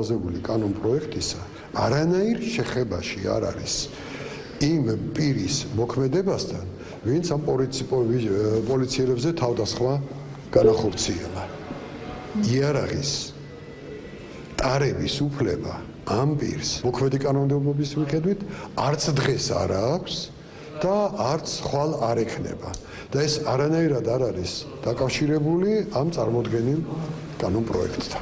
ოზებული კანონ პროექტისა არანაირ შეხებაში არ არის იმ პირის მოქმედებასთან, ვინც ამ პოლიციელებზე თავდასხმა განახორციელა. იარაღის ტარების უფლება ამ პირს მოქმედი კანონმდებლობის მიხედვით არც დღეს არ აქვს და არც ხვალ არ ექნება. და ეს არანაირად არ არის დაკავშირებული ამ წარმოქმნილ კანონ პროექტთან.